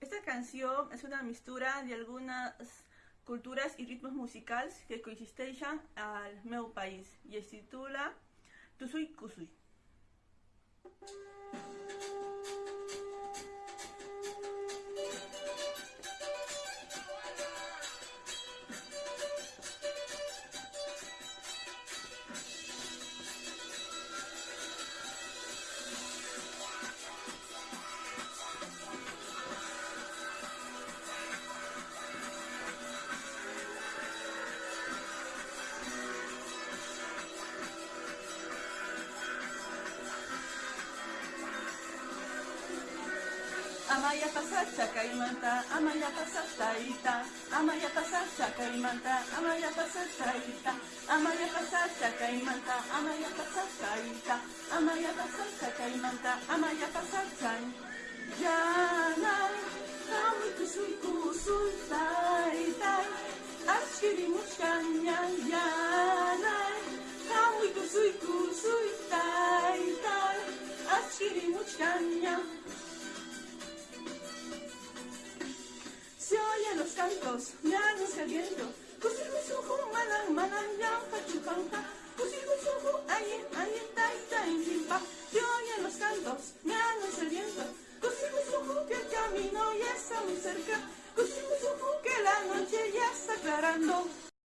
Esta canción es una mistura de algunas culturas y ritmos musicales que coexisten al meu país y se titula Tusui Kusui. Amaya pasa chakaimanta, amaya pasa taita, amaya pasa chakaimanta, amaya pasa taita, amaya pasa chakaimanta, amaya pasa taita, amaya pasa chakaimanta, amaya pasa tai. Yana, kami kusui kusui tai tai, ashkiri mushkanya yana, kami kusui kusui tai tai, ashkiri mushkanya. Cantos, anuncia el viento. Kusiru suhu, manan, manan, yan, pachupanca. Kusiru suhu, ayin, ayin, tai, tai, timpa. Se oyen los cantos, anuncia el viento. Kusiru suhu, que el camino ya está muy cerca. Kusiru suhu, que la noche ya está aclarando.